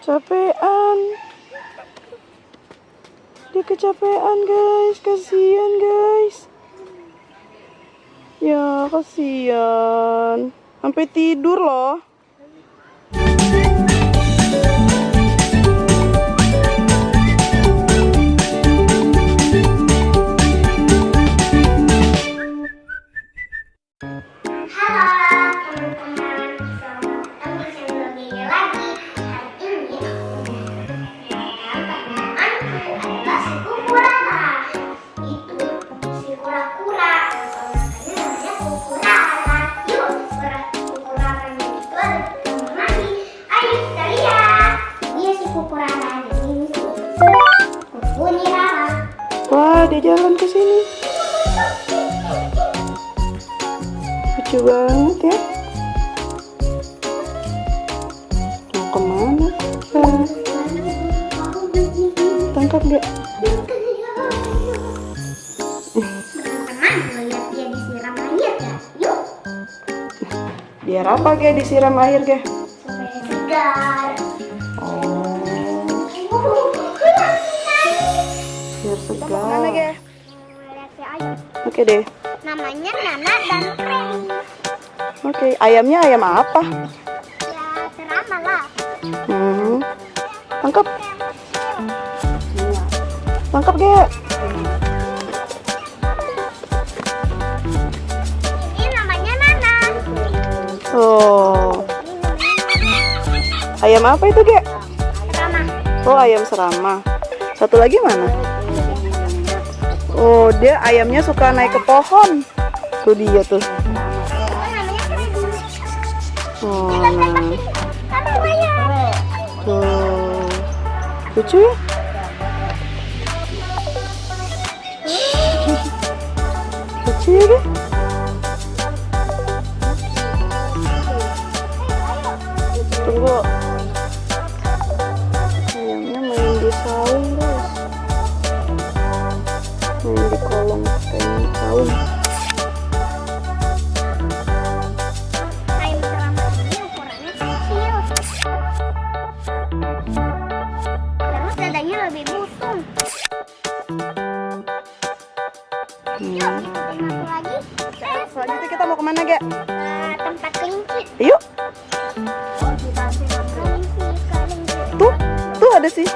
Capean. Dia kecapean guys, kasihan guys. Ya kasihan. Sampai tidur loh. Wah, dia jalan ke sini. Lucu banget ya. Mau ke mana? Tangkap gak? Biar apa gak disiram air gak? Oh, biar segar. Oke deh. Namanya Nana dan Kren. Oke, ayamnya ayam apa? Ya serama lah. Hmm. Tangkap. Tangkap gak? Ini namanya Nana. Oh, ayam apa itu gak? Serama. Oh, ayam serama. Satu lagi mana? Oh, dia ayamnya suka naik ke pohon. Tuh dia tuh. Oh. Tuh. Lucu ya? Lucu ya? Kayak saung. Ayam serama ini ukurannya kecil. Terus dadanya lebih busung. Yuk, Hmm. ikutin aku lagi. Let's Selanjutnya kita mau ke mana, Gak? ke tempat kelinci. Yuk. Kita ke kelinci, kelinci. Tuh, tuh ada sih.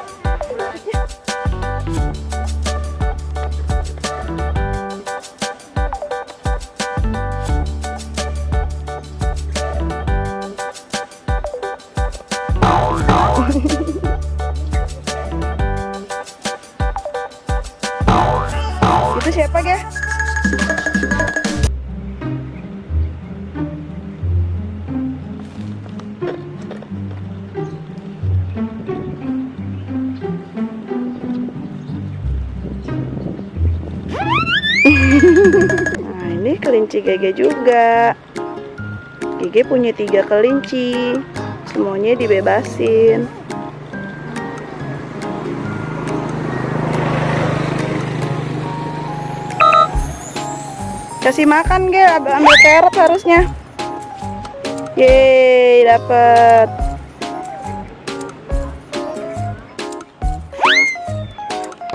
Siapa, Ge? Nah, ini kelinci Gege juga. Gege punya tiga kelinci. Semuanya dibebasin. Kasih makan, Ge. Ambil ambil carrot harusnya. Yeay, dapet.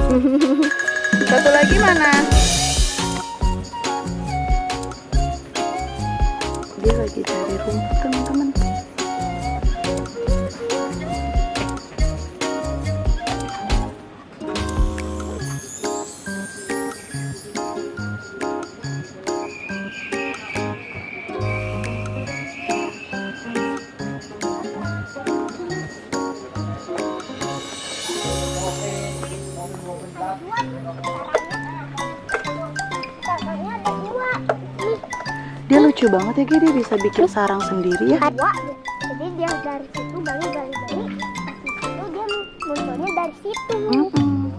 Satu lagi mana? Dia lagi cari rumput, teman-teman. Dia lucu banget ya. Dia bisa bikin sarang sendiri ya. Jadi dia dari situ gali gali gali. Di situ dia munculnya dari situ. Mm-mm.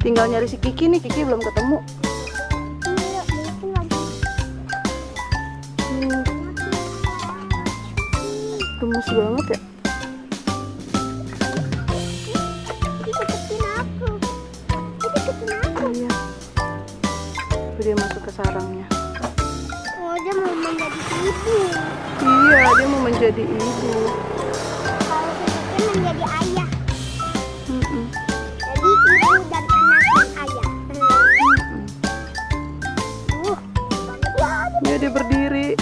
Tinggal nyari si Kiki nih, Kiki belum ketemu. Iya. Hmm, gemes banget ya. Tuh dia masuk ke sarangnya. Oh, dia mau menjadi ibu. Iya, dia mau menjadi jadi ibu. Kalau Suzuki menjadi ayah. Mm-mm. Jadi ibu dan anak dan ayah. Mm-mm. Uh, ya. Dia dia berdiri.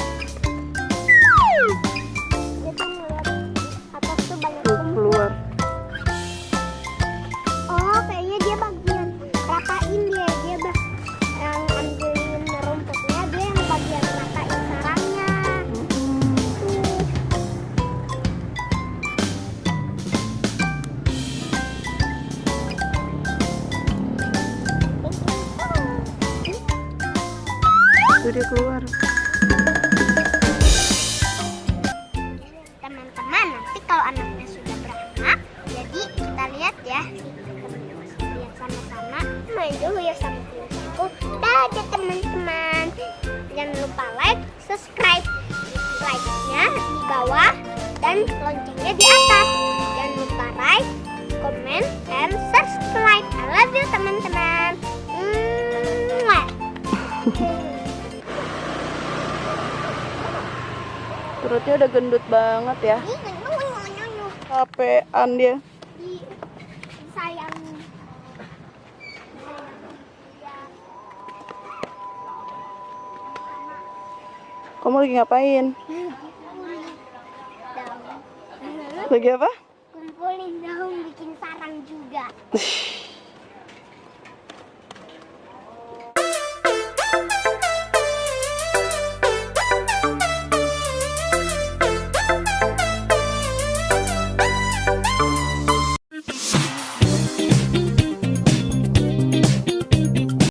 Dia keluar. Teman-teman, nanti kalau anaknya sudah beranak, jadi kita lihat ya. Lihat sama-sama. Main dulu ya sama aku. Dadah teman-teman. Jangan lupa like, subscribe. Like-nya di bawah dan loncengnya di atas. Jangan lupa like, comment, and subscribe. I love you teman-teman. Mwah. Perutnya udah gendut banget ya. Capean dia. di sayang Kamu lagi ngapain? Lagi apa? kumpulin daun bikin sarang juga